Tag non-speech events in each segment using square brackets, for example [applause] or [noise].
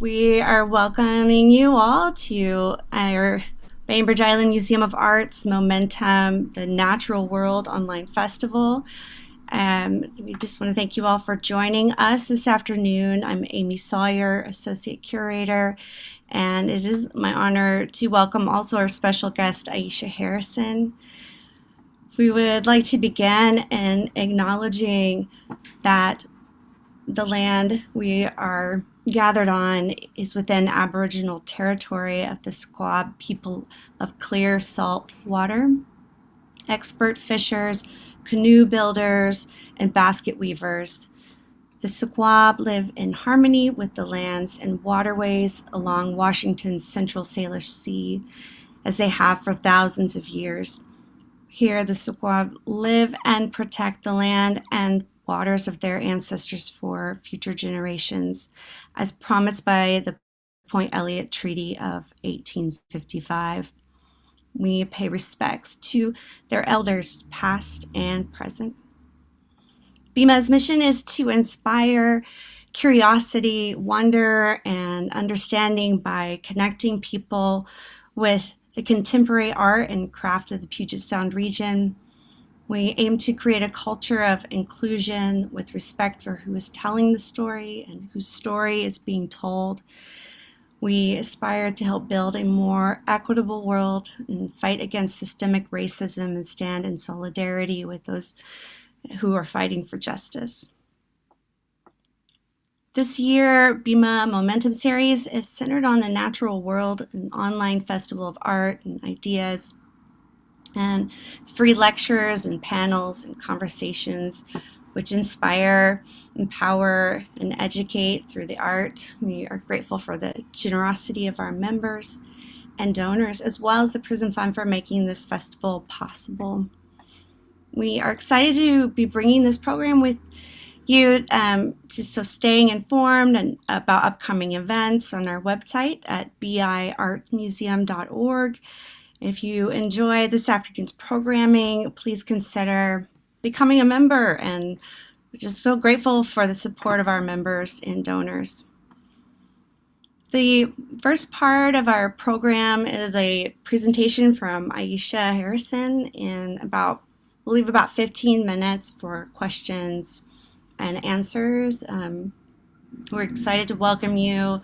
We are welcoming you all to our Bainbridge Island Museum of Art's Momentum, the Natural World Online Festival. Um, we just want to thank you all for joining us this afternoon. I'm Amy Sawyer, Associate Curator, and it is my honor to welcome also our special guest, Aisha Harrison. We would like to begin in acknowledging that the land we are gathered on is within Aboriginal territory of the Suquamish people of clear salt water. Expert fishers, canoe builders, and basket weavers. The Suquamish live in harmony with the lands and waterways along Washington's Central Salish Sea, as they have for thousands of years. Here, the Suquamish live and protect the land and waters of their ancestors for future generations, as promised by the Point Elliott Treaty of 1855. We pay respects to their elders, past and present. BIMA's mission is to inspire curiosity, wonder, and understanding by connecting people with the contemporary art and craft of the Puget Sound region, we aim to create a culture of inclusion with respect for who is telling the story and whose story is being told. We aspire to help build a more equitable world and fight against systemic racism and stand in solidarity with those who are fighting for justice. This year, BIMA Momentum Series is centered on the natural world, an online festival of art and ideas and it's free lectures and panels and conversations which inspire, empower, and educate through the art. We are grateful for the generosity of our members and donors, as well as the Prison Fund for making this festival possible. We are excited to be bringing this program with you, um, to, so staying informed and about upcoming events on our website at biartmuseum.org if you enjoy this afternoon's programming, please consider becoming a member and we're just so grateful for the support of our members and donors. The first part of our program is a presentation from Aisha Harrison in about, we'll leave about 15 minutes for questions and answers. Um, we're excited to welcome you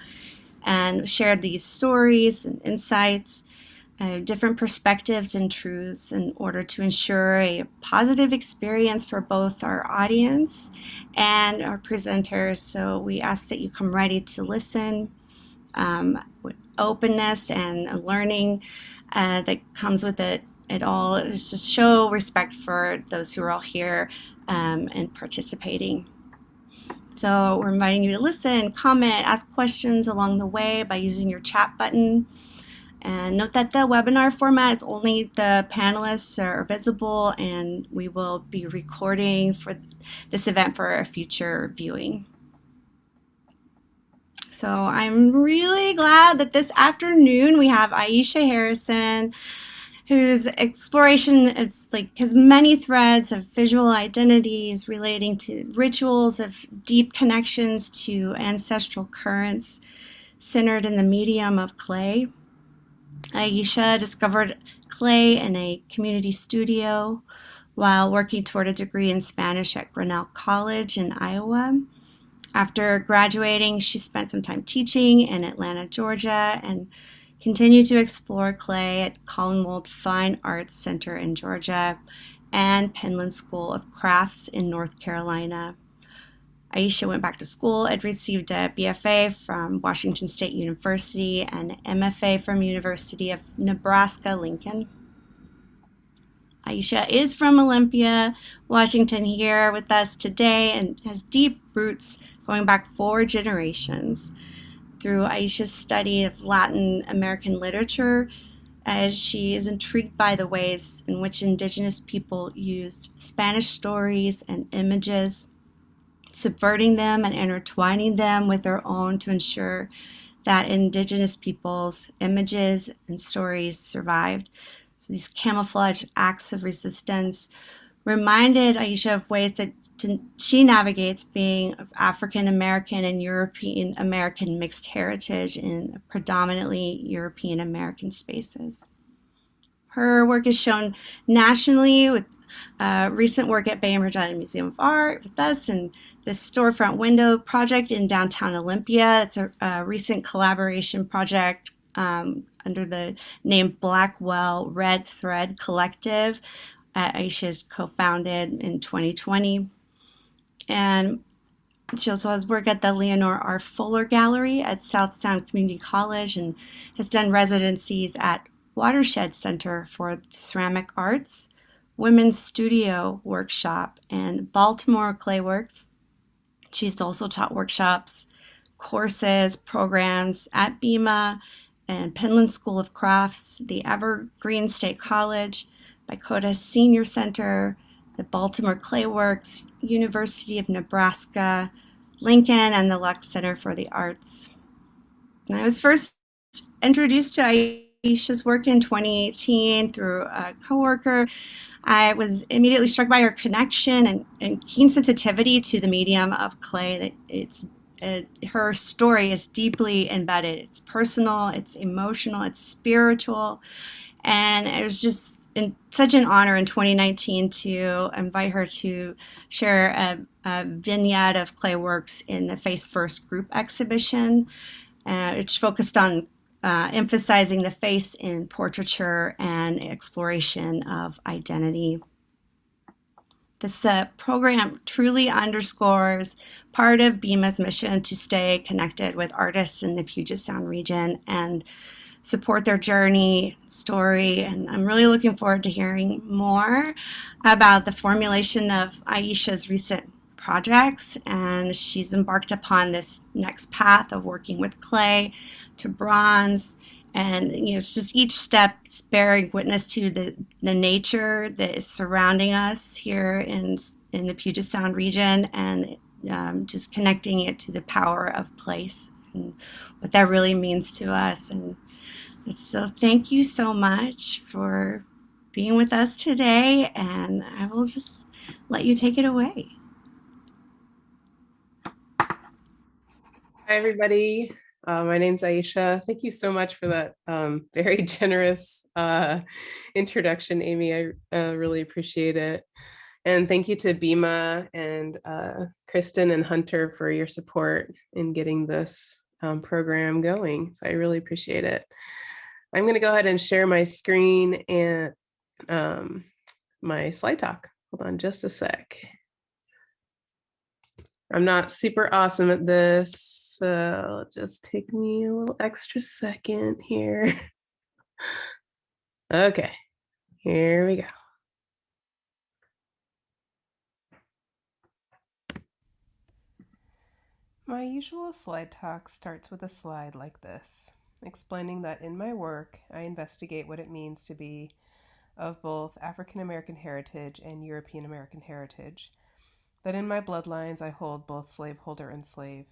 and share these stories and insights uh, different perspectives and truths in order to ensure a positive experience for both our audience and our presenters. So we ask that you come ready to listen um, with openness and learning uh, that comes with it. It all is to show respect for those who are all here um, and participating. So we're inviting you to listen, comment, ask questions along the way by using your chat button. And note that the webinar format is only the panelists are visible and we will be recording for this event for a future viewing. So I'm really glad that this afternoon we have Aisha Harrison, whose exploration is like has many threads of visual identities relating to rituals of deep connections to ancestral currents centered in the medium of clay. Uh, Aisha discovered clay in a community studio while working toward a degree in Spanish at Grinnell College in Iowa. After graduating, she spent some time teaching in Atlanta, Georgia, and continued to explore clay at Callanwolde Fine Arts Center in Georgia and Penland School of Crafts in North Carolina. Aisha went back to school and received a BFA from Washington State University and MFA from University of Nebraska-Lincoln. Aisha is from Olympia, Washington here with us today and has deep roots going back four generations. Through Aisha's study of Latin American literature, as she is intrigued by the ways in which indigenous people used Spanish stories and images subverting them and intertwining them with their own to ensure that indigenous peoples' images and stories survived. So these camouflage acts of resistance reminded Aisha of ways that to, she navigates being African American and European American mixed heritage in predominantly European American spaces. Her work is shown nationally with uh, recent work at Bainbridge Island Museum of Art with us and the storefront window project in downtown Olympia. It's a, a recent collaboration project um, under the name Blackwell Red Thread Collective. Uh, Aisha's co-founded in 2020. And she also has work at the Leonore R. Fuller Gallery at South Sound Community College and has done residencies at Watershed Center for Ceramic Arts, Women's Studio Workshop, and Baltimore Clayworks. She's also taught workshops, courses, programs at BIMA and Penland School of Crafts, the Evergreen State College, Bykota Senior Center, the Baltimore Clayworks, University of Nebraska, Lincoln, and the Lux Center for the Arts. I was first introduced to Aisha's work in 2018 through a coworker. I was immediately struck by her connection and, and keen sensitivity to the medium of clay. That it's it, her story is deeply embedded. It's personal, it's emotional, it's spiritual, and it was just in, such an honor in 2019 to invite her to share a, a vignette of clay works in the Face First group exhibition. Uh, it's focused on uh, emphasizing the face in portraiture and exploration of identity. This uh, program truly underscores part of BIMA's mission to stay connected with artists in the Puget Sound region and support their journey, story, and I'm really looking forward to hearing more about the formulation of Aisha's recent projects. And she's embarked upon this next path of working with clay to bronze. And you know, it's just each step is bearing witness to the, the nature that is surrounding us here in in the Puget Sound region, and um, just connecting it to the power of place and what that really means to us. And so thank you so much for being with us today, and I will just let you take it away. Hi, everybody. Uh, my name's Aisha. Thank you so much for that um, [laughs] very generous uh, introduction, Amy. I uh, really appreciate it. And thank you to BIMA and uh, Kristen and Hunter for your support in getting this um, program going. So I really appreciate it. I'm going to go ahead and share my screen and um, my slide talk. Hold on just a sec. I'm not super awesome at this, so just take me a little extra second here. [laughs] Okay, here we go. My usual slide talk starts with a slide like this explaining that in my work, I investigate what it means to be of both African American heritage and European American heritage, that in my bloodlines I hold both slaveholder and slave.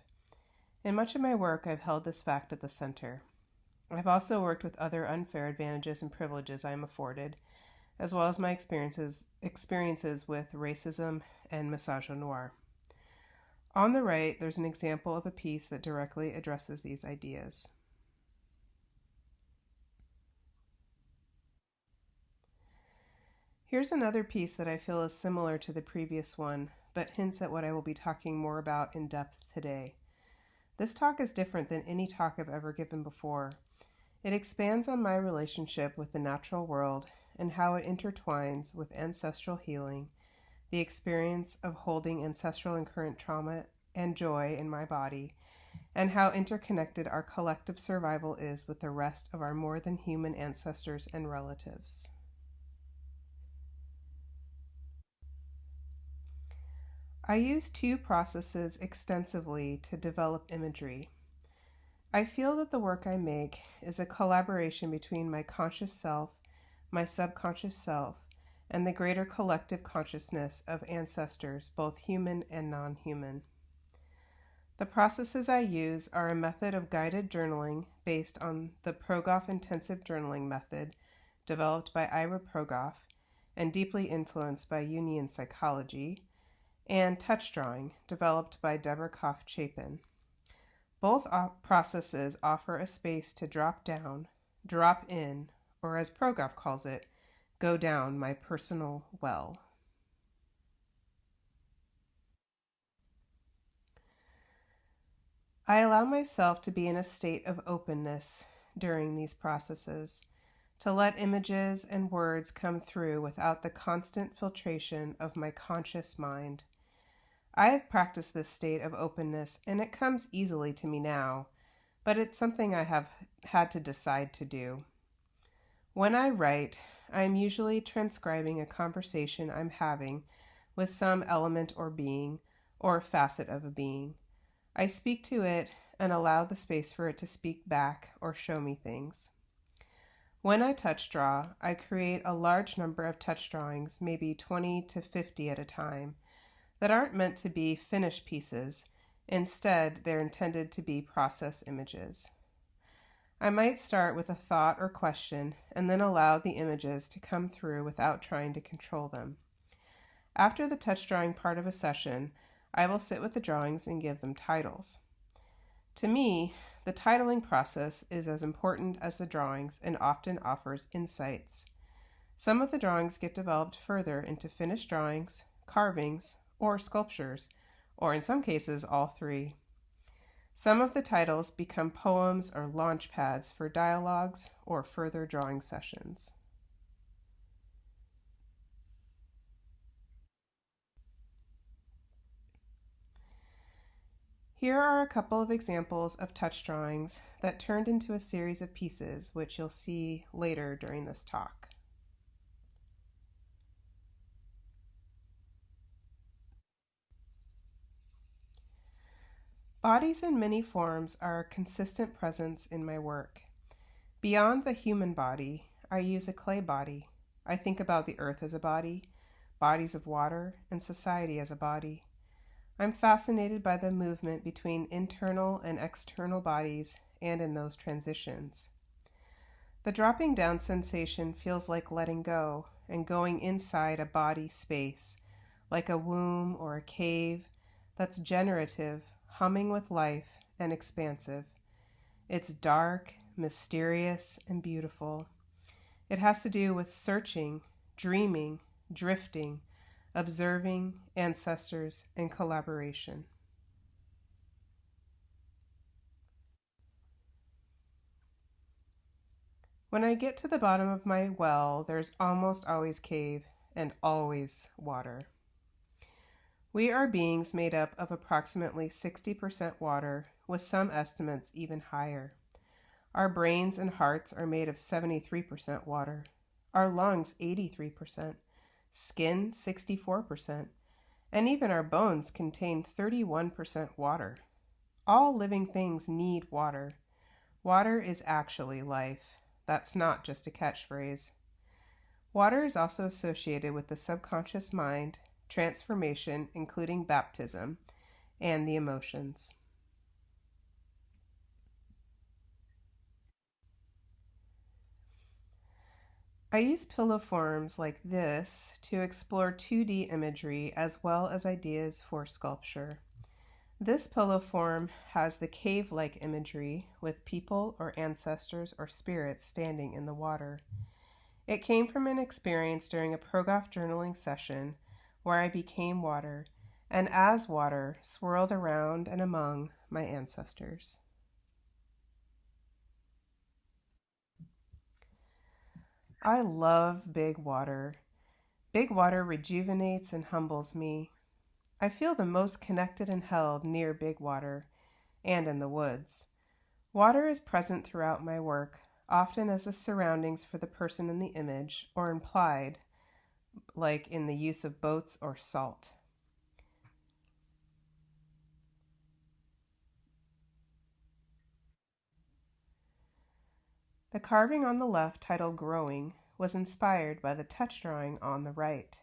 In much of my work, I've held this fact at the center. I've also worked with other unfair advantages and privileges I am afforded, as well as my experiences experiences with racism and misogynoir. On the right, there's an example of a piece that directly addresses these ideas. Here's another piece that I feel is similar to the previous one, but hints at what I will be talking more about in depth today. This talk is different than any talk I've ever given before. It expands on my relationship with the natural world and how it intertwines with ancestral healing, the experience of holding ancestral and current trauma and joy in my body, and how interconnected our collective survival is with the rest of our more than human ancestors and relatives. I use two processes extensively to develop imagery. I feel that the work I make is a collaboration between my conscious self, my subconscious self, and the greater collective consciousness of ancestors, both human and non human. The processes I use are a method of guided journaling based on the Progoff Intensive Journaling Method, developed by Ira Progoff and deeply influenced by Jungian psychology, and touch drawing, developed by Deborah Koff Chapin. Both processes offer a space to drop down, drop in, or as Progoff calls it, go down my personal well. I allow myself to be in a state of openness during these processes, to let images and words come through without the constant filtration of my conscious mind. I have practiced this state of openness and it comes easily to me now, but it's something I have had to decide to do. When I write, I am usually transcribing a conversation I'm having with some element or being or facet of a being. I speak to it and allow the space for it to speak back or show me things. When I touch draw, I create a large number of touch drawings, maybe 20 to 50 at a time, that aren't meant to be finished pieces. Instead, they're intended to be process images. I might start with a thought or question and then allow the images to come through without trying to control them. After the touch drawing part of a session, I will sit with the drawings and give them titles. To me, the titling process is as important as the drawings and often offers insights. Some of the drawings get developed further into finished drawings, carvings, or sculptures, or in some cases, all three. Some of the titles become poems or launch pads for dialogues or further drawing sessions. Here are a couple of examples of touch drawings that turned into a series of pieces, which you'll see later during this talk. Bodies in many forms are a consistent presence in my work. Beyond the human body, I use a clay body. I think about the earth as a body, bodies of water, and society as a body. I'm fascinated by the movement between internal and external bodies and in those transitions. The dropping down sensation feels like letting go and going inside a body space, like a womb or a cave that's generative, humming with life, and expansive. It's dark, mysterious, and beautiful. It has to do with searching, dreaming, drifting, observing ancestors, and collaboration. When I get to the bottom of my well, there's almost always cave and always water. We are beings made up of approximately 60% water, with some estimates even higher. Our brains and hearts are made of 73% water, our lungs 83%, skin 64%, and even our bones contain 31% water. All living things need water. Water is actually life. That's not just a catchphrase. Water is also associated with the subconscious mind, transformation, including baptism, and the emotions. I use pillow forms like this to explore 2D imagery as well as ideas for sculpture. This pillow form has the cave like imagery with people or ancestors or spirits standing in the water. It came from an experience during a Progoff journaling session where I became water and as water swirled around and among my ancestors. I love big water. Big water rejuvenates and humbles me. I feel the most connected and held near big water and in the woods. Water is present throughout my work, often as the surroundings for the person in the image, or implied, like in the use of boats or salt. The carving on the left, titled Growing, was inspired by the touch drawing on the right.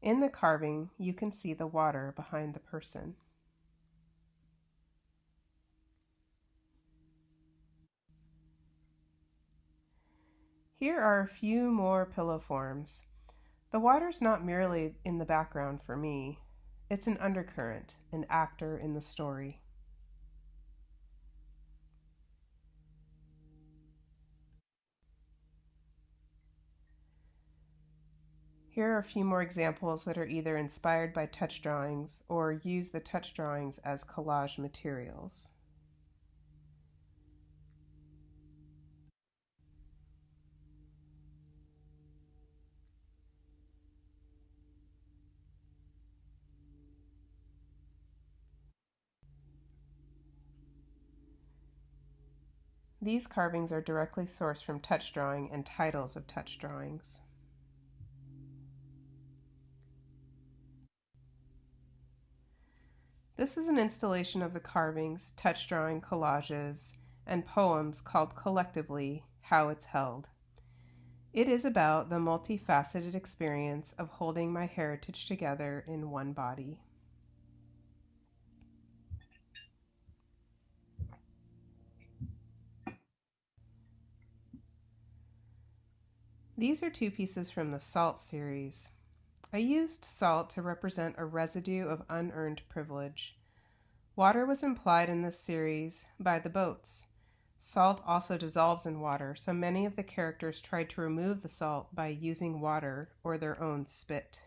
In the carving, you can see the water behind the person. Here are a few more pillow forms. The water's not merely in the background for me. It's an undercurrent, an actor in the story. Here are a few more examples that are either inspired by touch drawings or use the touch drawings as collage materials. These carvings are directly sourced from touch drawing and titles of touch drawings. This is an installation of the carvings, touch drawing collages, and poems called collectively How It's Held. It is about the multifaceted experience of holding my heritage together in one body. These are two pieces from the Salt series. I used salt to represent a residue of unearned privilege. Water was implied in this series by the boats. Salt also dissolves in water, so many of the characters tried to remove the salt by using water or their own spit.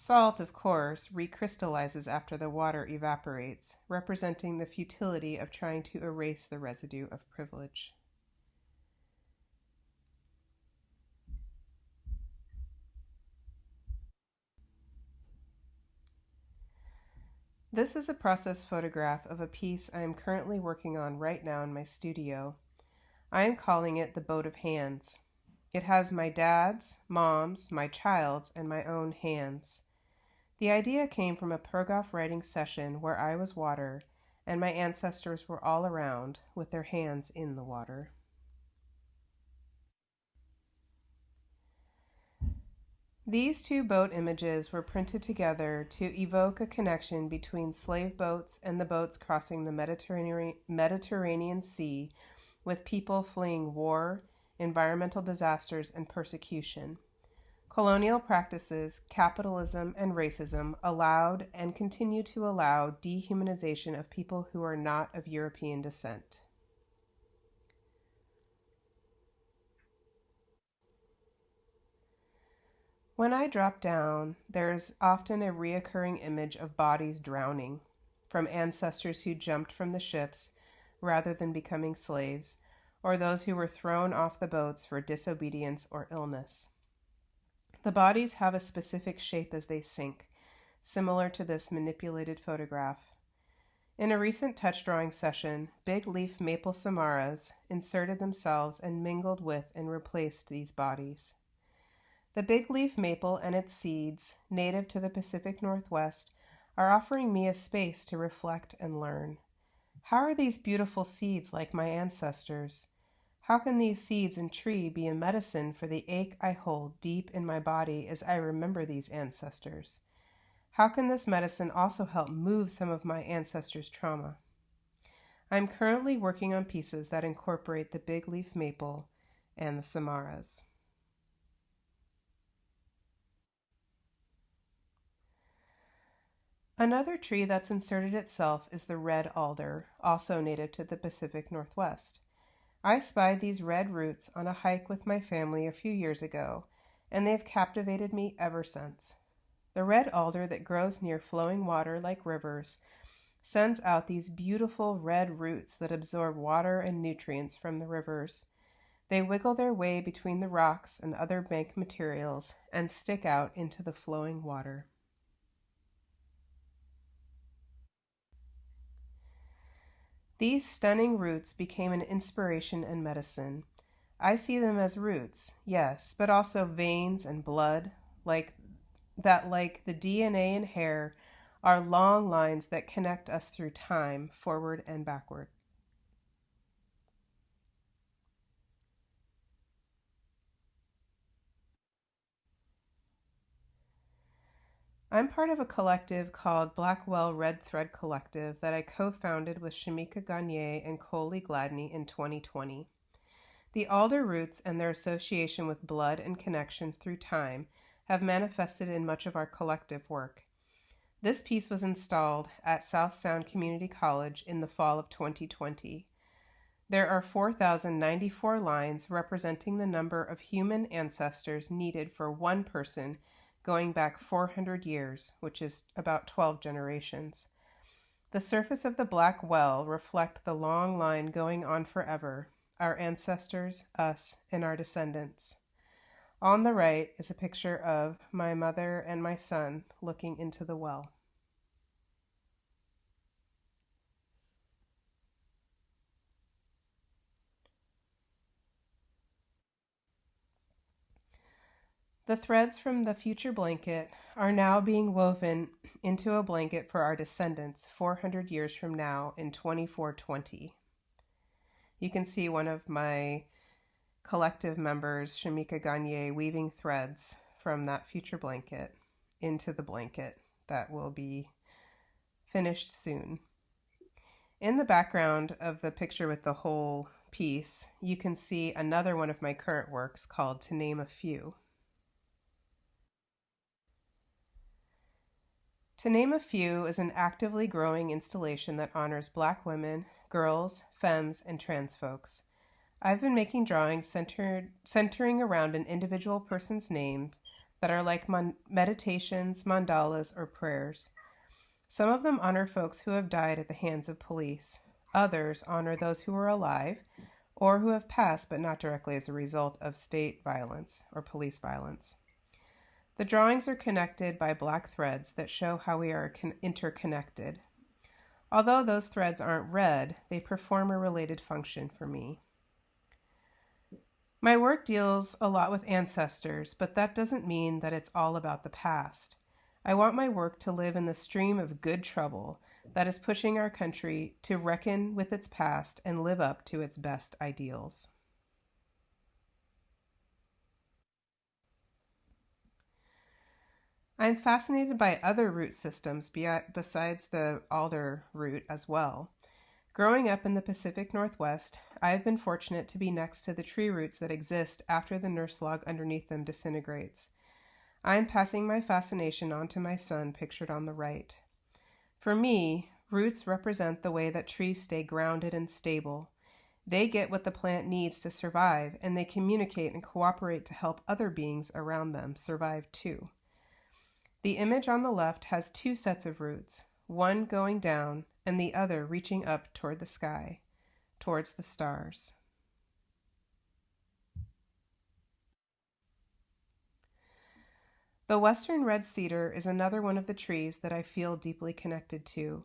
Salt, of course, recrystallizes after the water evaporates, representing the futility of trying to erase the residue of privilege. This is a process photograph of a piece I am currently working on right now in my studio. I am calling it the Boat of Hands. It has my dad's, mom's, my child's, and my own hands. The idea came from a Progoff writing session where I was water and my ancestors were all around with their hands in the water. These two boat images were printed together to evoke a connection between slave boats and the boats crossing the Mediterranean, Mediterranean Sea with people fleeing war, environmental disasters, and persecution. Colonial practices, capitalism, and racism allowed and continue to allow dehumanization of people who are not of European descent. When I drop down, there is often a reoccurring image of bodies drowning, from ancestors who jumped from the ships rather than becoming slaves, or those who were thrown off the boats for disobedience or illness. The bodies have a specific shape as they sink, similar to this manipulated photograph. In a recent touch drawing session, big leaf maple samaras inserted themselves and mingled with and replaced these bodies. The big leaf maple and its seeds, native to the Pacific Northwest, are offering me a space to reflect and learn. How are these beautiful seeds like my ancestors? How can these seeds and tree be a medicine for the ache I hold deep in my body as I remember these ancestors? How can this medicine also help move some of my ancestors' trauma? I'm currently working on pieces that incorporate the big leaf maple and the samaras. Another tree that's inserted itself is the red alder, also native to the Pacific Northwest. I spied these red roots on a hike with my family a few years ago, and they have captivated me ever since. The red alder that grows near flowing water like rivers sends out these beautiful red roots that absorb water and nutrients from the rivers. They wiggle their way between the rocks and other bank materials and stick out into the flowing water. These stunning roots became an inspiration and medicine. I see them as roots, yes, but also veins and blood, like that like the DNA in hair are long lines that connect us through time, forward and backward. I'm part of a collective called Blackwell Red Thread Collective that I co founded with Shamika Gagne and Coley Gladney in 2020. The alder roots and their association with blood and connections through time have manifested in much of our collective work. This piece was installed at South Sound Community College in the fall of 2020. There are 4,094 lines representing the number of human ancestors needed for one person going back 400 years, which is about 12 generations. The surface of the black well reflect the long line going on forever, our ancestors, us, and our descendants. On the right is a picture of my mother and my son looking into the well. The threads from the future blanket are now being woven into a blanket for our descendants 400 years from now in 2420. You can see one of my collective members, Shamika Gagne, weaving threads from that future blanket into the blanket that will be finished soon. In the background of the picture with the whole piece, you can see another one of my current works called To Name a Few. To Name a Few is an actively growing installation that honors Black women, girls, femmes, and trans folks. I've been making drawings centered, centering around an individual person's name that are like mon- meditations, mandalas, or prayers. Some of them honor folks who have died at the hands of police. Others honor those who are alive or who have passed but not directly as a result of state violence or police violence. The drawings are connected by black threads that show how we are con- interconnected. Although those threads aren't red, they perform a related function for me. My work deals a lot with ancestors, but that doesn't mean that it's all about the past. I want my work to live in the stream of good trouble that is pushing our country to reckon with its past and live up to its best ideals. I'm fascinated by other root systems besides the alder root as well. Growing up in the Pacific Northwest, I have been fortunate to be next to the tree roots that exist after the nurse log underneath them disintegrates. I am passing my fascination on to my son, pictured on the right. For me, roots represent the way that trees stay grounded and stable. They get what the plant needs to survive, and they communicate and cooperate to help other beings around them survive too. The image on the left has two sets of roots, one going down and the other reaching up toward the sky, towards the stars. The western red cedar is another one of the trees that I feel deeply connected to.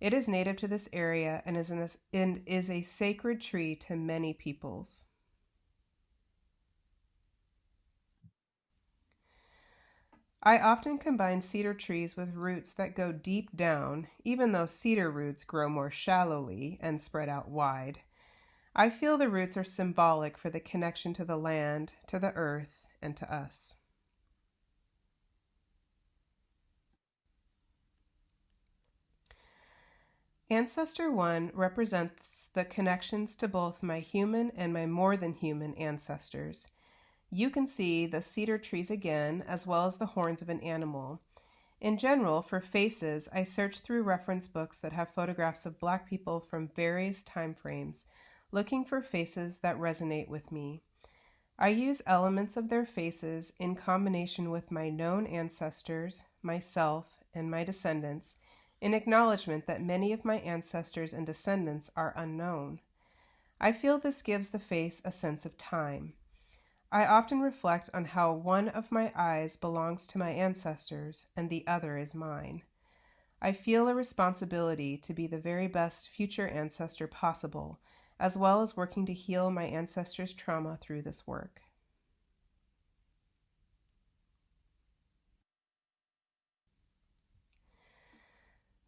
It is native to this area and is, an, and is a sacred tree to many peoples. I often combine cedar trees with roots that go deep down, even though cedar roots grow more shallowly and spread out wide. I feel the roots are symbolic for the connection to the land, to the earth, and to us. Ancestor 1 represents the connections to both my human and my more than human ancestors. You can see the cedar trees again, as well as the horns of an animal. In general, for faces, I search through reference books that have photographs of black people from various time frames, looking for faces that resonate with me. I use elements of their faces in combination with my known ancestors, myself, and my descendants in acknowledgement that many of my ancestors and descendants are unknown. I feel this gives the face a sense of time. I often reflect on how one of my eyes belongs to my ancestors and the other is mine. I feel a responsibility to be the very best future ancestor possible, as well as working to heal my ancestors' trauma through this work.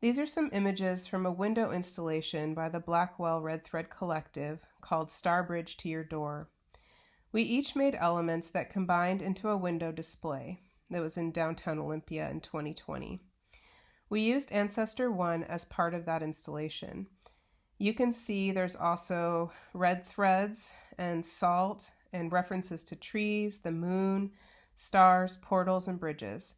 These are some images from a window installation by the Blackwell Red Thread Collective called Starbridge to Your Door. We each made elements that combined into a window display that was in downtown Olympia in 2020. We used Ancestor 1 as part of that installation. You can see there's also red threads and salt and references to trees, the moon, stars, portals, and bridges.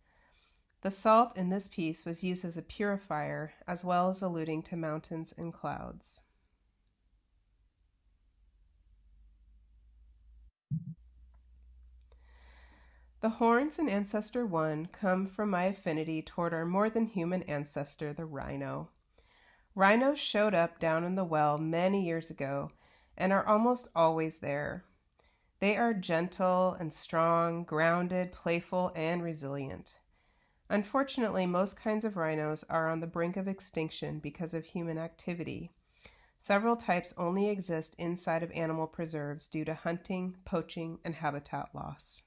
The salt in this piece was used as a purifier as well as alluding to mountains and clouds. The horns in Ancestor 1 come from my affinity toward our more than human ancestor, the rhino. Rhinos showed up down in the well many years ago and are almost always there. They are gentle and strong, grounded, playful, and resilient. Unfortunately, most kinds of rhinos are on the brink of extinction because of human activity. Several types only exist inside of animal preserves due to hunting, poaching, and habitat loss.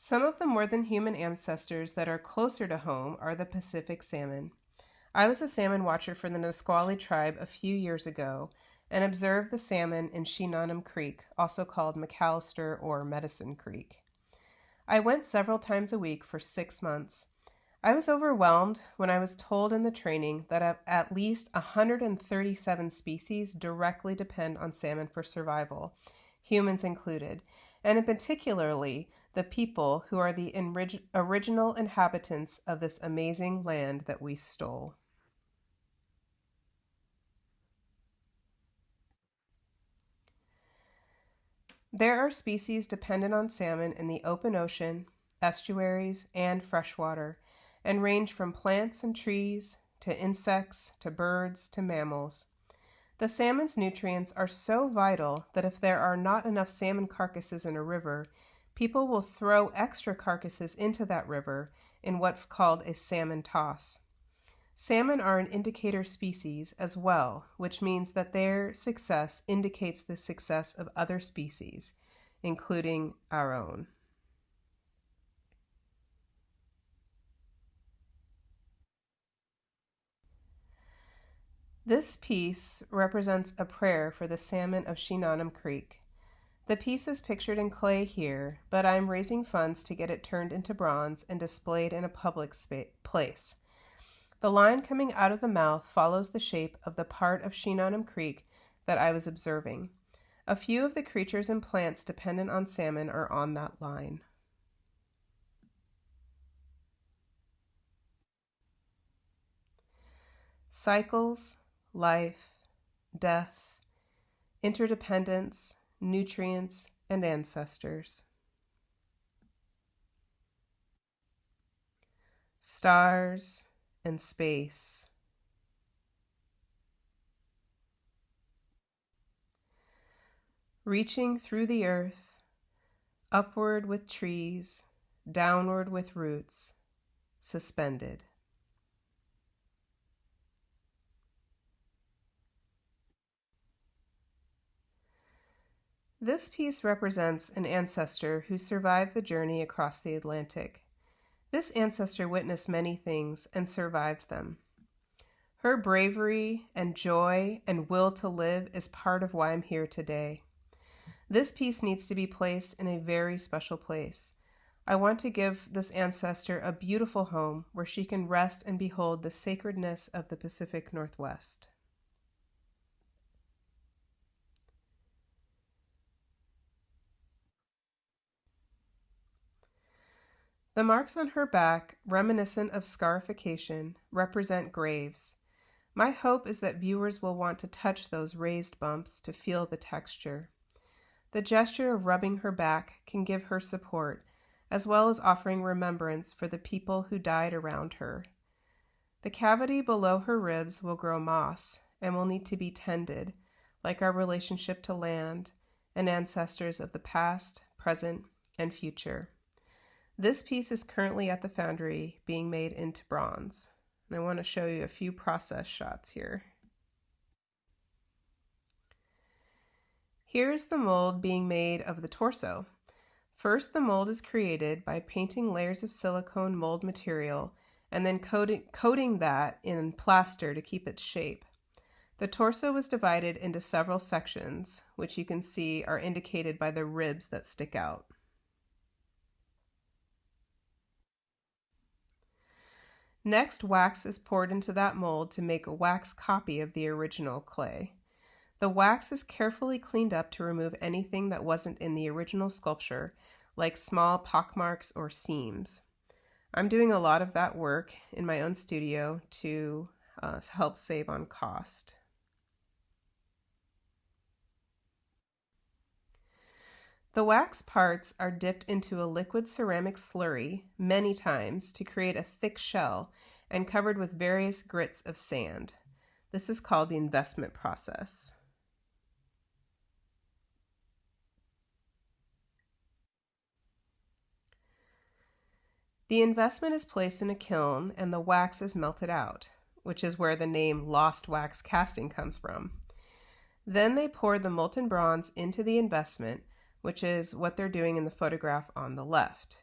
Some of the more than human ancestors that are closer to home are the Pacific salmon. I was a salmon watcher for the Nisqually tribe a few years ago and observed the salmon in Shinanum Creek, also called McAllister or Medicine Creek. I went several times a week for six months. I was overwhelmed when I was told in the training that at least 137 species directly depend on salmon for survival, humans included, and in particularly the people who are the original inhabitants of this amazing land that we stole. There are species dependent on salmon in the open ocean, estuaries, and freshwater, and range from plants and trees to insects to birds to mammals. The salmon's nutrients are so vital that if there are not enough salmon carcasses in a river, people will throw extra carcasses into that river in what's called a salmon toss. Salmon are an indicator species as well, which means that their success indicates the success of other species, including our own. This piece represents a prayer for the salmon of Shinanum Creek. The piece is pictured in clay here, but I am raising funds to get it turned into bronze and displayed in a public place. The line coming out of the mouth follows the shape of the part of Shinanum Creek that I was observing. A few of the creatures and plants dependent on salmon are on that line. Cycles, life, death, interdependence, nutrients, and ancestors. Stars and space. Reaching through the earth, upward with trees, downward with roots, suspended. This piece represents an ancestor who survived the journey across the Atlantic. This ancestor witnessed many things and survived them. Her bravery and joy and will to live is part of why I'm here today. This piece needs to be placed in a very special place. I want to give this ancestor a beautiful home where she can rest and behold the sacredness of the Pacific Northwest. The marks on her back, reminiscent of scarification, represent graves. My hope is that viewers will want to touch those raised bumps to feel the texture. The gesture of rubbing her back can give her support, as well as offering remembrance for the people who died around her. The cavity below her ribs will grow moss and will need to be tended, like our relationship to land and ancestors of the past, present, and future. This piece is currently at the foundry being made into bronze. And I want to show you a few process shots here. Here's the mold being made of the torso. First, the mold is created by painting layers of silicone mold material and then coating, coating that in plaster to keep its shape. The torso was divided into several sections, which you can see are indicated by the ribs that stick out. Next, wax is poured into that mold to make a wax copy of the original clay. The wax is carefully cleaned up to remove anything that wasn't in the original sculpture, like small pockmarks or seams. I'm doing a lot of that work in my own studio to uh, help save on cost. The wax parts are dipped into a liquid ceramic slurry many times to create a thick shell and covered with various grits of sand. This is called the investment process. The investment is placed in a kiln and the wax is melted out, which is where the name lost wax casting comes from. Then they pour the molten bronze into the investment, which is what they're doing in the photograph on the left.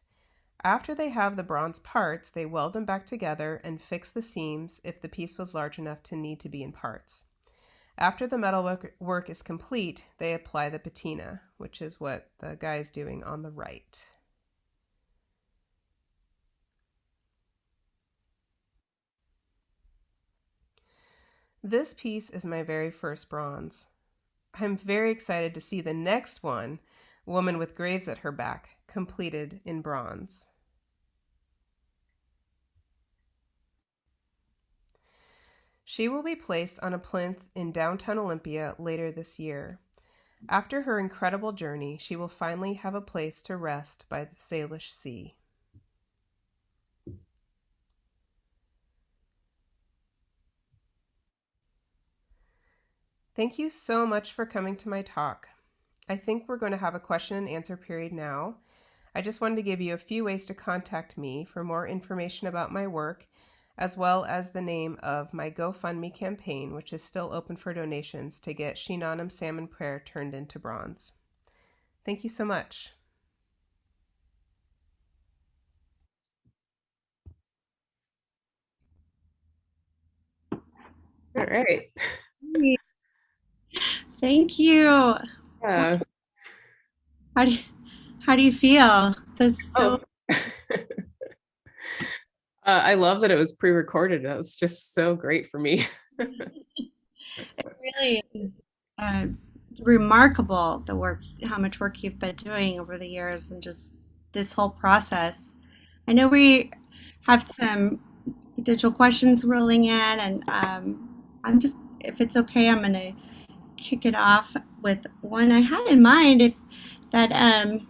After they have the bronze parts, they weld them back together and fix the seams if the piece was large enough to need to be in parts. After the metal work is complete, they apply the patina, which is what the guy is doing on the right. This piece is my very first bronze. I'm very excited to see the next one, Woman with Graves at Her Back, completed in bronze. She will be placed on a plinth in downtown Olympia later this year. After her incredible journey, she will finally have a place to rest by the Salish Sea. Thank you so much for coming to my talk. I think we're going to have a question and answer period now. I just wanted to give you a few ways to contact me for more information about my work, as well as the name of my GoFundMe campaign, which is still open for donations to get Shinanum Salmon Prayer turned into bronze. Thank you so much. All right. Thank you. Yeah. How do you, how do you feel? That's so. Oh. [laughs] uh, I love that it was pre-recorded. That was just so great for me. [laughs] it really is uh, remarkable the work, how much work you've been doing over the years, and just this whole process. I know we have some digital questions rolling in, and um, I'm just, if it's okay, I'm going to kick it off with one I had in mind. If that um,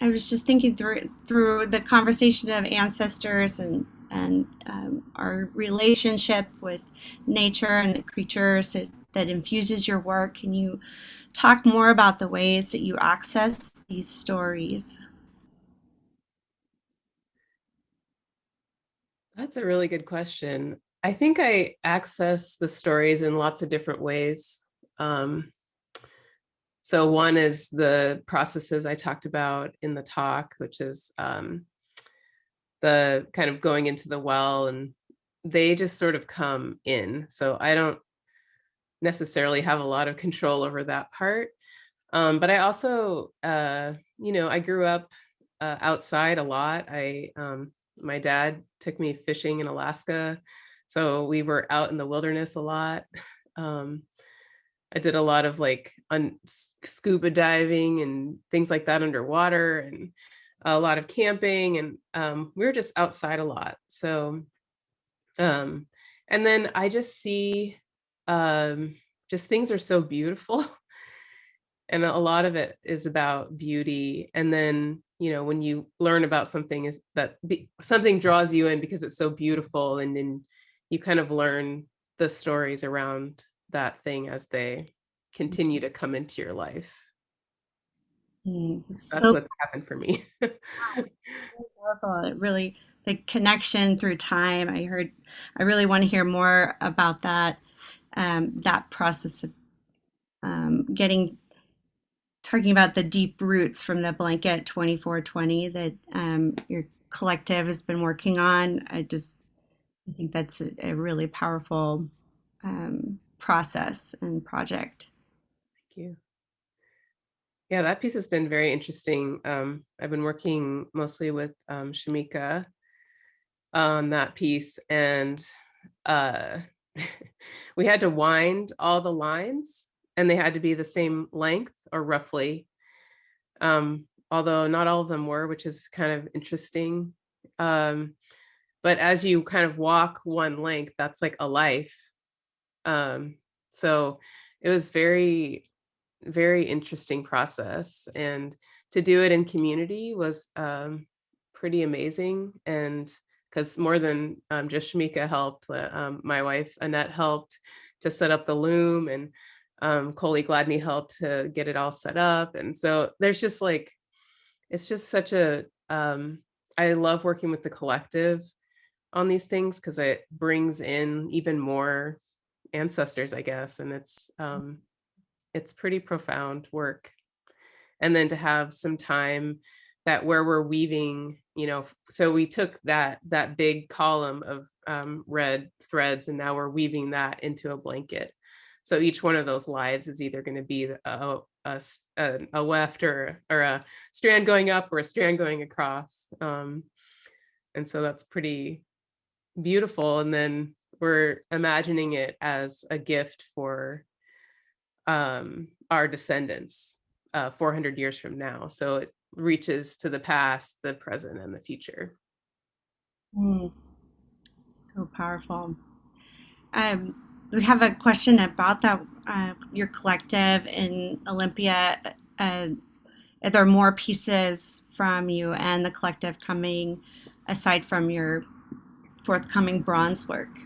I was just thinking through through the conversation of ancestors and and um, our relationship with nature and the creatures that infuses your work. Can you talk more about the ways that you access these stories? That's a really good question. I think I access the stories in lots of different ways. Um, so one is the processes I talked about in the talk, which is um, the kind of going into the well and they just sort of come in. So I don't necessarily have a lot of control over that part. Um, but I also, uh, you know, I grew up uh, outside a lot. I, um, my dad took me fishing in Alaska so we were out in the wilderness a lot. [laughs] Um, I did a lot of like scuba diving and things like that underwater and a lot of camping and um, we were just outside a lot. So, um, and then I just see um, just things are so beautiful. [laughs] and a lot of it is about beauty. And then, you know, when you learn about something is that be, something draws you in because it's so beautiful and then you kind of learn the stories around that thing as they continue to come into your life. Mm, That's so what's happened for me. [laughs] powerful. It really the connection through time. I heard. I really want to hear more about that. Um, that process of um, getting talking about the deep roots from the blanket 2420 that um, your collective has been working on. I just I think that's a, a really powerful um, process and project. Thank you. Yeah, that piece has been very interesting. Um, I've been working mostly with um, Shamika, on that piece and uh, [laughs] we had to wind all the lines and they had to be the same length or roughly. Um, although not all of them were, which is kind of interesting. Um, but as you kind of walk one length, that's like a life. Um, so it was very, very interesting process. And to do it in community was um, pretty amazing. And because more than um, just Shamika helped, uh, um, my wife Annette helped to set up the loom and um, Coley Gladney helped to get it all set up. And so there's just like, it's just such a. Um, I love working with the collective on these things because it brings in even more ancestors, I guess. And it's, um, it's pretty profound work. And then to have some time that where we're weaving, you know, so we took that that big column of um, red threads and now we're weaving that into a blanket. So each one of those lives is either going to be a, a, a, a, weft or, or a strand going up or a strand going across. Um, and so that's pretty beautiful. And then we're imagining it as a gift for um, our descendants uh, 400 years from now. So it reaches to the past, the present, and the future. Mm. So powerful. Um, we have a question about that uh, your collective in Olympia. Uh, are there more pieces from you and the collective coming aside from your forthcoming bronze work?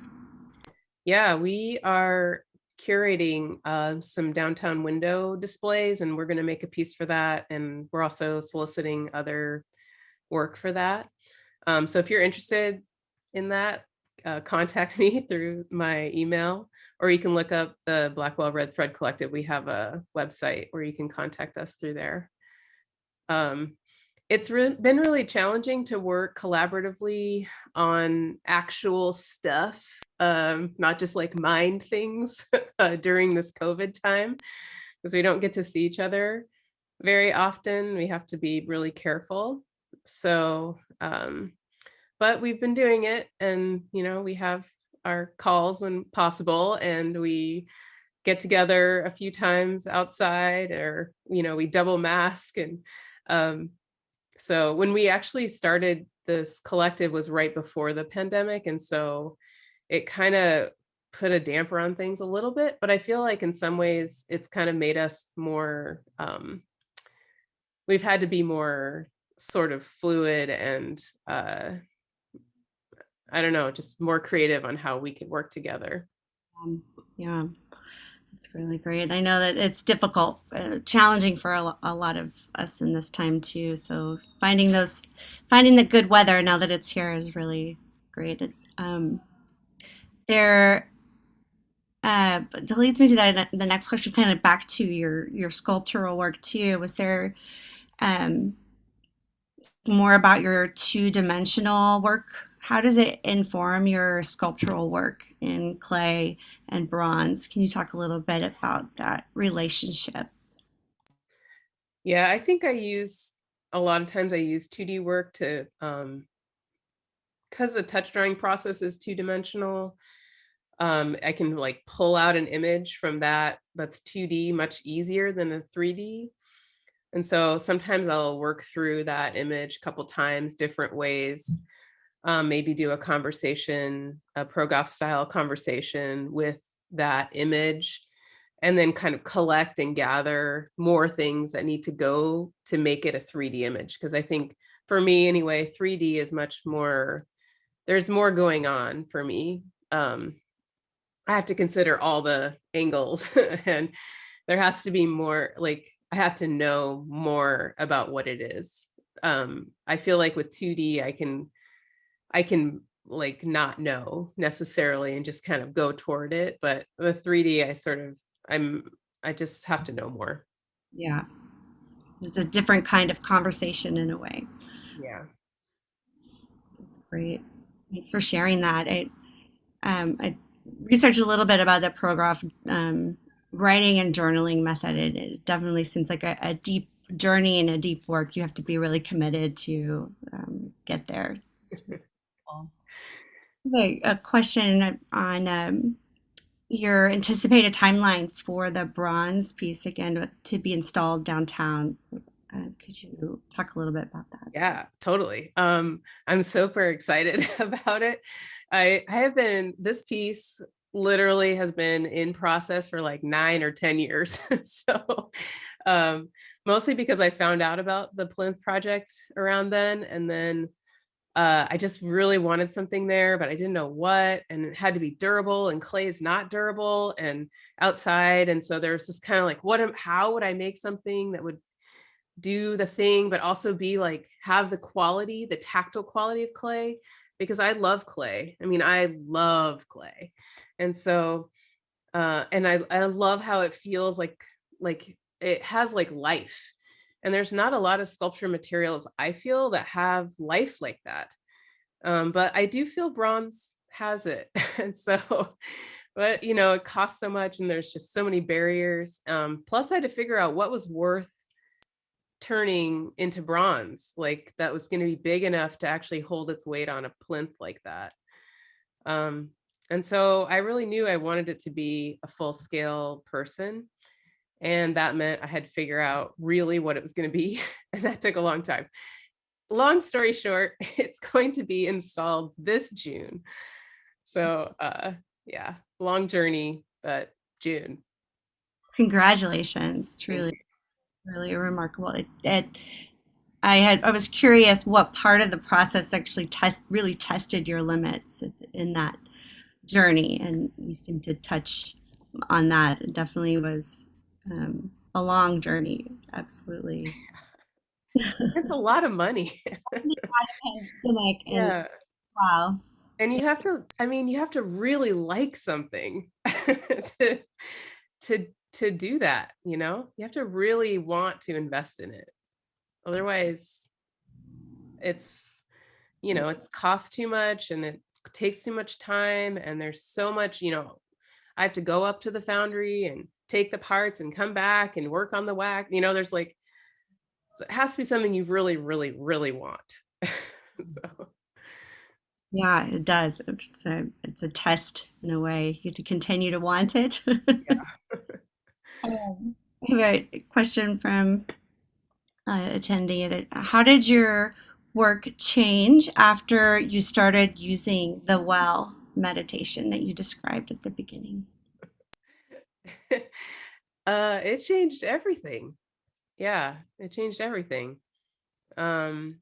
Yeah, we are curating uh, some downtown window displays and we're going to make a piece for that. And we're also soliciting other work for that. Um, so if you're interested in that, uh, [laughs] contact me through my email, or you can look up the Blackwell Red Thread Collective. We have a website where you can contact us through there. Um, it's re been really challenging to work collaboratively on actual stuff, um, not just like mind things [laughs] uh, during this COVID time, because we don't get to see each other very often. We have to be really careful. So um, but we've been doing it and you know we have our calls when possible and we get together a few times outside or you know we double mask and um, so when we actually started this collective was right before the pandemic and so it kind of put a damper on things a little bit but i feel like in some ways it's kind of made us more um, we've had to be more sort of fluid and uh, I don't know, just more creative on how we can work together. Um, yeah, it's really great. I know that it's difficult, uh, challenging for a, a, lot of us in this time too. So finding those, finding the good weather now that it's here is really great. Um, there, uh, that leads me to that, the next question, kind of back to your your sculptural work too. Was there um, more about your two dimensional work how does it inform your sculptural work in clay and bronze? Can you talk a little bit about that relationship? Yeah, I think I use a lot of times I use 2D work to um because the touch drawing process is two dimensional. Um, I can like pull out an image from that that's 2D much easier than a 3D. And so sometimes I'll work through that image a couple times different ways um, maybe do a conversation, a Progoff style conversation with that image, and then kind of collect and gather more things that need to go to make it a 3D image. Because I think for me anyway, 3D is much more, there's more going on for me. Um, I have to consider all the angles [laughs] and there has to be more like I have to know more about what it is. Um, I feel like with 2D, I can I can like not know necessarily and just kind of go toward it. But the 3D, I sort of, I'm, I just have to know more. Yeah. It's a different kind of conversation in a way. Yeah. That's great. Thanks for sharing that. I, um, I researched a little bit about the Progoff um, writing and journaling method. It, it definitely seems like a, a, deep journey and a deep work. You have to be really committed to um, get there. [laughs] Okay, a question on um, your anticipated timeline for the bronze piece again to be installed downtown. Uh, could you talk a little bit about that? Yeah, totally. Um, I'm super excited [laughs] about it. I I have been this piece literally has been in process for like 9 or 10 years. [laughs] So, um, mostly because I found out about the Plinth project around then, and then uh, I just really wanted something there, but I didn't know what, and it had to be durable, and clay is not durable and outside, and so there's this kind of like, what am, how would I make something that would do the thing, but also be like have the quality, the tactile quality of clay, because I love clay. I mean, I love clay, and so uh, and I I love how it feels like like it has like life. And there's not a lot of sculpture materials I feel that have life like that. Um, but I do feel bronze has it. [laughs] And so, but you know, it costs so much and there's just so many barriers. Um, plus I had to figure out what was worth turning into bronze, like that was going to be big enough to actually hold its weight on a plinth like that. Um, and so I really knew I wanted it to be a full scale person. And that meant I had to figure out really what it was going to be. [laughs] And that took a long time. Long story short, [laughs] it's going to be installed this June. So uh, yeah, long journey, but June. Congratulations, truly, really remarkable. It, it, I had I was curious what part of the process actually test really tested your limits in that journey, and you seem to touch on that. It definitely was um, a long journey, absolutely. It's a lot of money. [laughs] [laughs] And Yeah. wow. And you have to, I mean, you have to really like something [laughs] to to to do that, you know? You have to really want to invest in it. Otherwise, it's, you know, it's cost too much and it takes too much time and there's so much, you know, I have to go up to the foundry and take the parts and come back and work on the wax. You know, there's like so it has to be something you really, really, really want. [laughs] So Yeah, it does. It's a it's a test in a way. You have to continue to want it. yeah. [laughs] Um, I have a question from uh, attendee that how did your work change after you started using the well meditation that you described at the beginning? [laughs] Uh, it changed everything. Yeah, it changed everything. Um,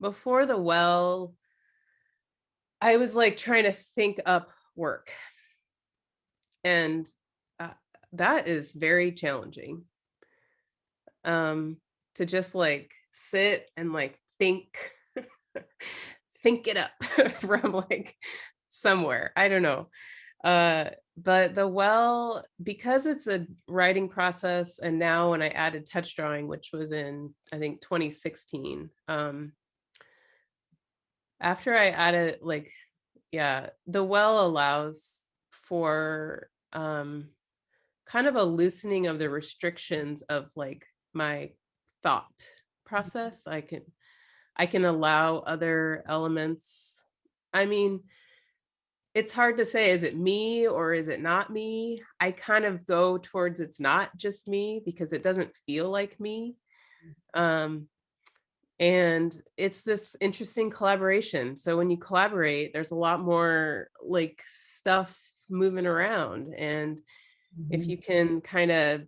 before the well, I was like trying to think up work, and uh, that is very challenging. Um, to just like sit and like think, [laughs] think it up [laughs] from like somewhere. I don't know. Uh, but the well, because it's a writing process, and now when I added touch drawing, which was in I think 2016, um, after I added like, yeah, the well allows for um kind of a loosening of the restrictions of like my thought process. I can I can allow other elements. I mean, it's hard to say, is it me or is it not me? I kind of go towards it's not just me because it doesn't feel like me. Um, and it's this interesting collaboration. So when you collaborate, there's a lot more like stuff moving around. And if Mhm. you can kind of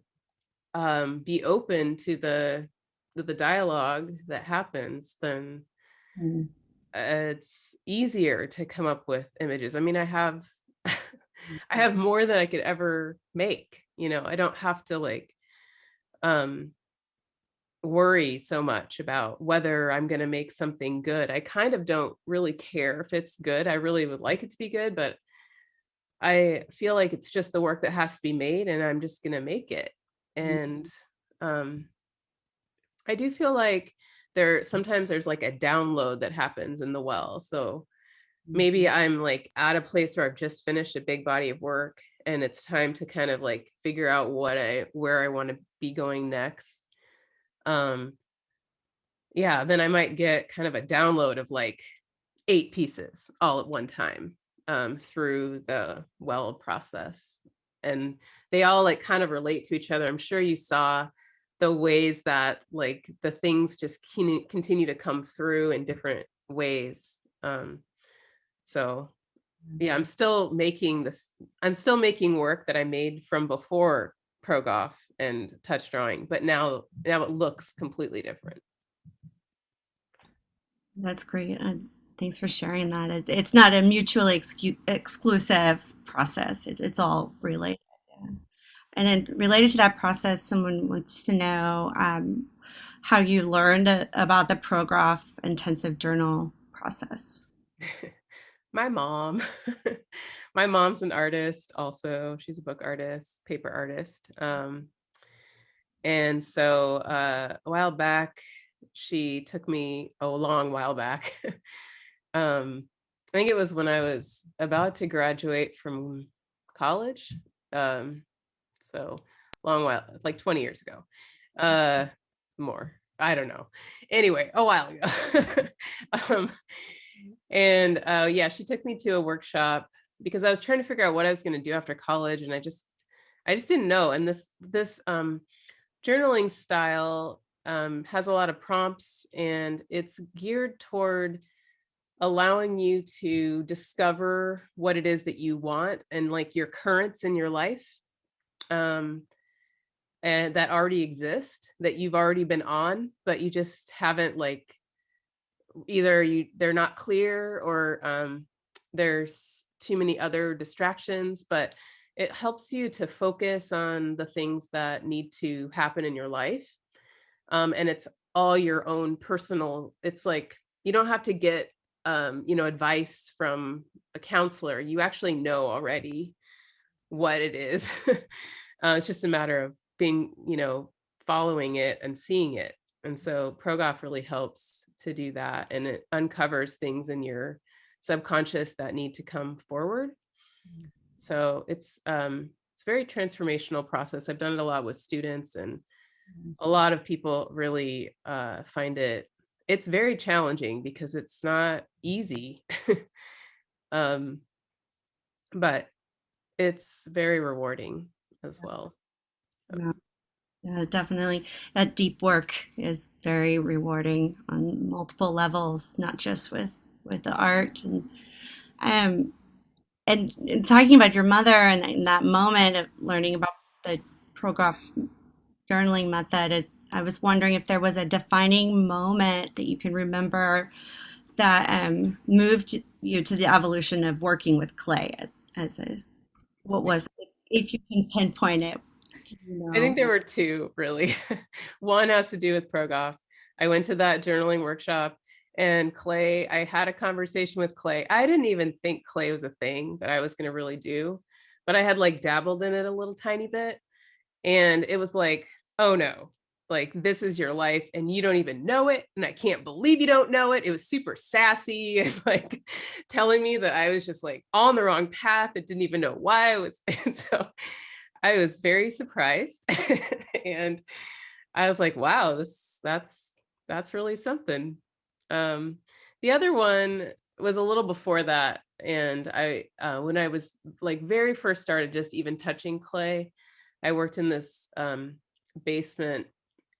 um, be open to the to the dialogue that happens, then Mm. uh, it's easier to come up with images. I mean, I have [laughs] I have more than I could ever make, you know. I don't have to like um worry so much about whether I'm going to make something good. I kind of don't really care if it's good. I really would like it to be good, but I feel like it's just the work that has to be made and I'm just going to make it. And um I do feel like there sometimes there's like a download that happens in the well. So maybe I'm like at a place where I've just finished a big body of work and it's time to kind of like figure out what I where I want to be going next. Um yeah, then I might get kind of a download of like eight pieces all at one time um, through the well process. And they all like kind of relate to each other. I'm sure you saw the ways that like the things just continue to come through in different ways. Um, so yeah, I'm still making this, I'm still making work that I made from before Progoff and touch drawing, but now, now it looks completely different. That's great. Uh, thanks for sharing that. It, it's not a mutually exclusive process. It, it's all related. And then related to that process, someone wants to know um, how you learned about the Progoff intensive journal process. [laughs] my mom. [laughs] My mom's an artist also. She's a book artist paper artist. Um, and so uh, a while back she took me a long while back. [laughs] Um, i think it was when i was about to graduate from college. Um, so long while like 20 years ago uh more i don't know anyway a while ago [laughs] um and uh, yeah, she took me to a workshop because I was trying to figure out what I was going to do after college, and I just, I just didn't know. And this this um, journaling style um, has a lot of prompts, and it's geared toward allowing you to discover what it is that you want and like your currents in your life um, and that already exist that you've already been on, but you just haven't like either you they're not clear or um, there's too many other distractions, but it helps you to focus on the things that need to happen in your life. Um, and it's all your own personal, it's like you don't have to get um, you know, advice from a counselor. You actually know already what it is. [laughs] uh, it's just a matter of being, you know, following it and seeing it. And so Progoff really helps to do that and it uncovers things in your subconscious that need to come forward. Mm. So it's um, it's a very transformational process. I've done it a lot with students and mm. a lot of people really uh, find it, it's very challenging because it's not easy. [laughs] um, but it's very rewarding as well. Yeah. Yeah, definitely. That deep work is very rewarding on multiple levels, not just with with the art and um and, and talking about your mother and, and, that moment of learning about the Progoff journaling method. It, I was wondering if there was a defining moment that you can remember that um, moved you to the evolution of working with clay as, as a what was if you can pinpoint it. I think there were two really. [laughs] One has to do with Progoff. I went to that journaling workshop and Clay, I had a conversation with Clay. I didn't even think Clay was a thing that I was going to really do, but I had like dabbled in it a little tiny bit. And it was like, oh no, like this is your life and you don't even know it. And I can't believe you don't know it. It was super sassy [laughs] and like telling me that I was just like on the wrong path. It didn't even know why I was. [laughs] And so I was very surprised [laughs] and I was like, wow, this that's that's really something. Um, the other one was a little before that. And I, uh, when I was like very first started just even touching clay, I worked in this um, basement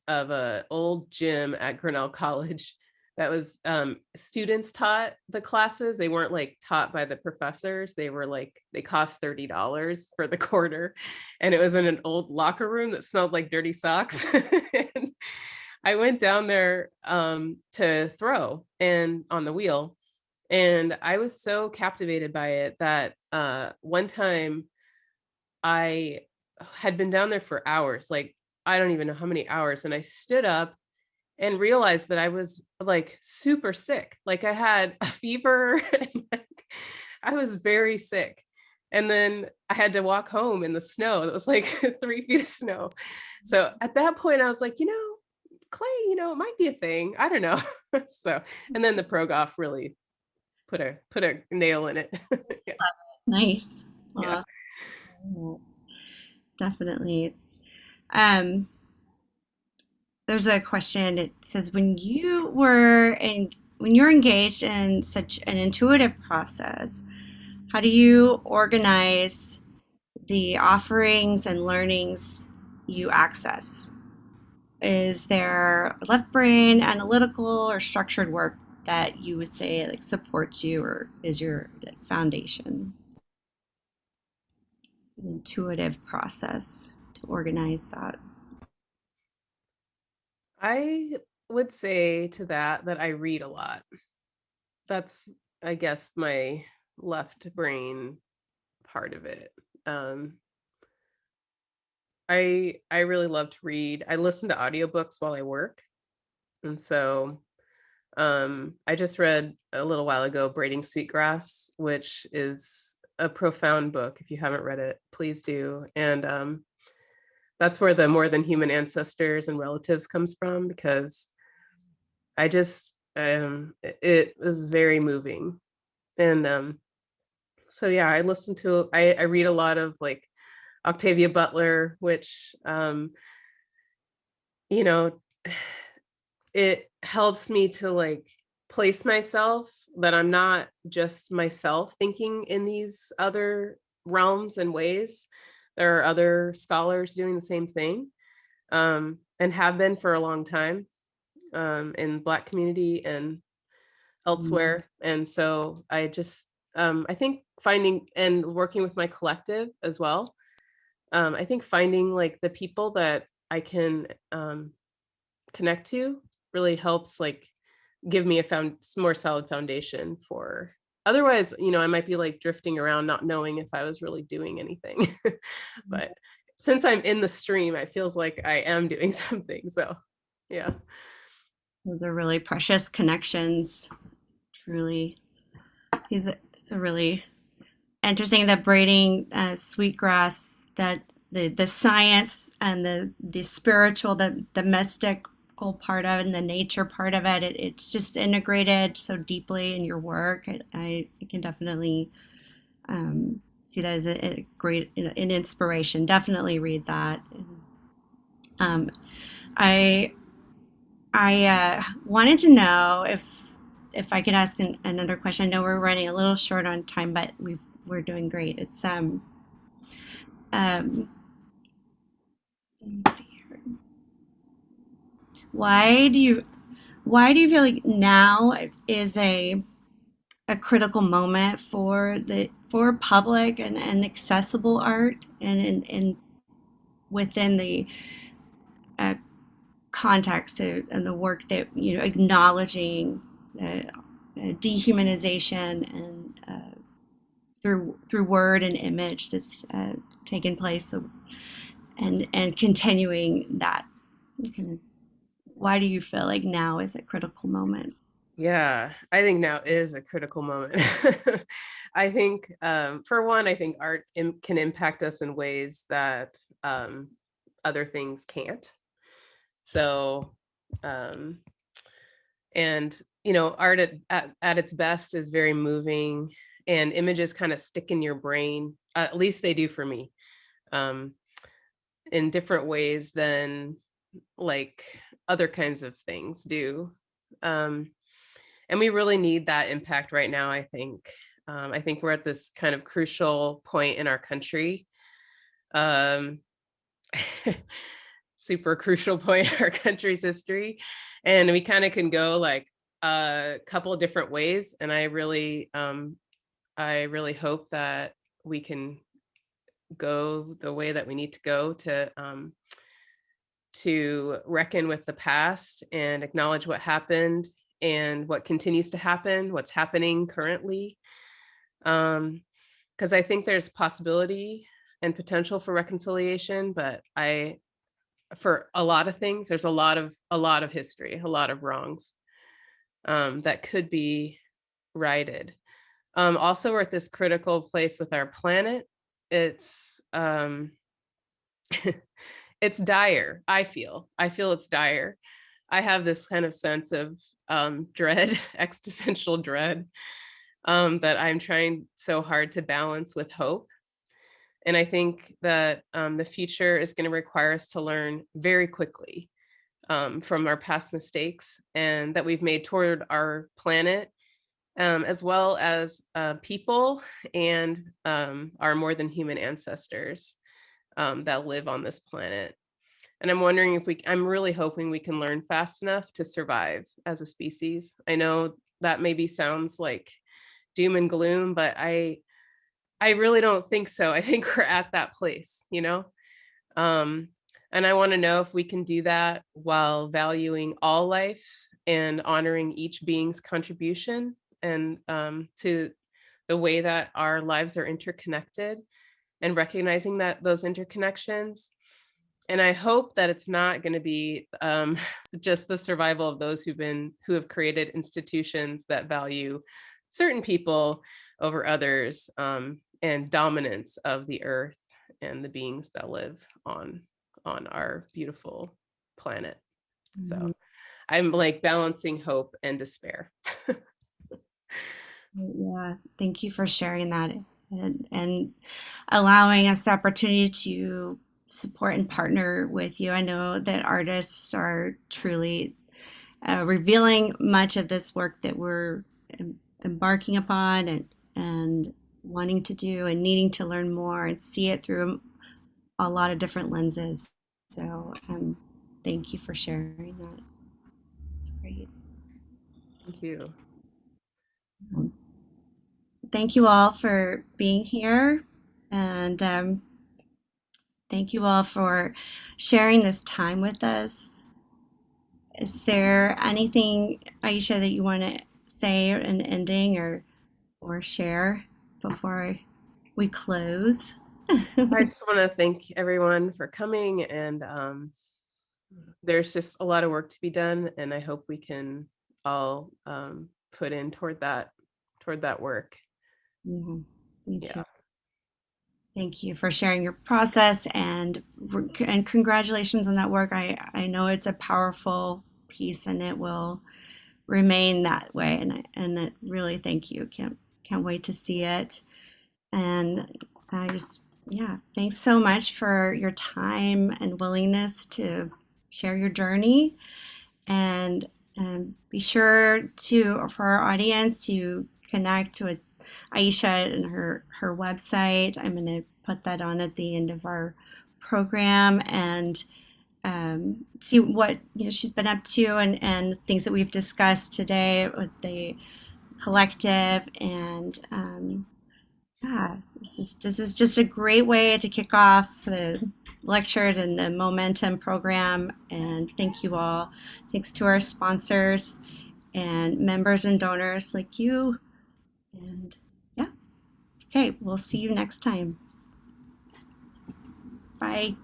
of a old gym at Grinnell College [laughs] that was um, students taught the classes. They weren't like taught by the professors. They were like, they cost $30 for the [laughs] quarter. And it was in an old locker room that smelled like dirty socks. [laughs] and I went down there um, to throw and on the wheel. And I was so captivated by it that uh, one time I had been down there for hours, like I don't even know how many hours. And I stood up and realized that I was like super sick. Like I had a fever. [laughs] like, I was very sick. And then I had to walk home in the snow. It was like [laughs] three feet of snow. So at that point, I was like, you know, clay, you know, it might be a thing. I don't know. [laughs] so, and then the Progoff really put a put a nail in it. yeah. Nice. Yeah. Definitely. Um, there's a question. It says, when you were in when you're engaged in such an intuitive process, how do you organize the offerings and learnings you access? Is there left brain, analytical, or structured work that you would say like supports you or is your foundation? Intuitive process organize that. I would say to that that I read a lot. That's, I guess, my left brain part of it. Um, I I really love to read. I listen to audiobooks while I work. And so um, I just read a little while ago Braiding Sweetgrass, which is a profound book. If you haven't read it, please do. And um, that's where the more than human ancestors and relatives comes from because I just um, it was very moving. And um, so yeah, I listen to I, I read a lot of like Octavia Butler, which um, you know, [sighs] it helps me to like place myself that I'm not just myself thinking in these other realms and ways. There are other scholars doing the same thing um, and have been for a long time um, in Black community and mm-hmm. elsewhere. Mm. And so I just, um, I think finding and working with my collective as well. Um, I think finding like the people that I can um, connect to really helps like give me a found more solid foundation for otherwise you know i might be like drifting around not knowing if i was really doing anything. Mm-hmm. [laughs] but since i'm in the stream it feels like i am doing [laughs] something so yeah. Those are really precious connections. Truly he's a, it's a really interesting that braiding uh, sweetgrass that the the science and the the spiritual the the mystic part of it and the nature part of it. it it's just integrated so deeply in your work. I, I can definitely um, see that as a, a, great an inspiration. Definitely read that. Um, I I uh, wanted to know if if I could ask an, another question. I know we're running a little short on time, but we we're doing great. It's um um. Let me see why do you why do you feel like now is a a critical moment for the for public and, and accessible art and, and, within the uh, context of, and the work that you know acknowledging uh, dehumanization and uh, through through word and image that's uh, taken place and and continuing that kind of why do you feel like now is a critical moment? Yeah, I think now is a critical moment. [laughs] I think, um, for one, I think art Im can impact us in ways that um, other things can't. So, um, and you know, art at, at, at its best is very moving, and images kind of stick in your brain. At least they do for me, um, in different ways than like other kinds of things do. Um, and we really need that impact right now, I think. Um, I think we're at this kind of crucial point in our country. Um, [laughs] super crucial point in our country's history. And we kind of can go like a couple different ways. And I really, um, I really hope that we can go the way that we need to go to um, to reckon with the past and acknowledge what happened and what continues to happen, what's happening currently. Um, because I think there's possibility and potential for reconciliation, but I, for a lot of things, there's a lot of a lot of history, a lot of wrongs um, that could be righted. Um, also, we're at this critical place with our planet. It's um, [laughs] it's dire i feel i feel it's dire. I have this kind of sense of um, [laughs] dread existential dread um, that i'm trying so hard to balance with hope. And i think that um, the future is going to require us to learn very quickly um, from our past mistakes and that we've made toward our planet, um, as well as uh, people and um, our more than human ancestors um, that live on this planet. And I'm wondering if we, I'm really hoping we can learn fast enough to survive as a species. I know that maybe sounds like doom and gloom, but I, I really don't think so. [laughs] I think we're at that place, you know? Um, and I want to know if we can do that while valuing all life and honoring each being's contribution and um, to the way that our lives are interconnected and recognizing that those interconnections. And I hope that it's not going to be um, [laughs] just the survival of those who've been who have created institutions that value certain people over others um, and dominance of the earth and the beings that live on on our beautiful planet. So Mhm. I'm like balancing hope and despair. [laughs] Yeah, thank you for sharing that and, and allowing us the opportunity to support and partner with you. I know that artists are truly uh, revealing much of this work that we're em- embarking upon and and wanting to do and needing to learn more and see it through a lot of different lenses. So, um, thank you for sharing that. It's great. Thank you. Um, thank you all for being here and um, thank you all for sharing this time with us. Is there anything, Aisha, that you want to say in ending or or share before we close? [laughs] I just want to thank everyone for coming and um, there's just a lot of work to be done and I hope we can all um, put in toward that toward that work. Mm-hmm. Yeah, me too. Yeah. Thank you for sharing your process and and congratulations on that work. I I know it's a powerful piece and it will remain that way. And I, and it really thank you. Can't can't wait to see it. And I just yeah, thanks so much for your time and willingness to share your journey. And and be sure to for our audience to connect with Aisha and her her website. I'm going to put that on at the end of our program and um, see what you know she's been up to and and things that we've discussed today with the collective and um, yeah this is this is just a great way to kick off the lectures and the momentum program and thank you all thanks to our sponsors and members and donors like you and yeah. Okay we'll see you next time. Bye